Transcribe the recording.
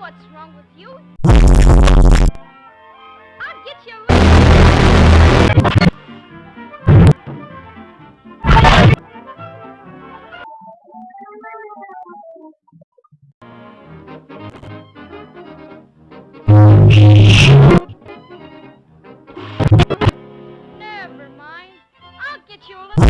what's wrong with you. Never mind. I'll get you a little...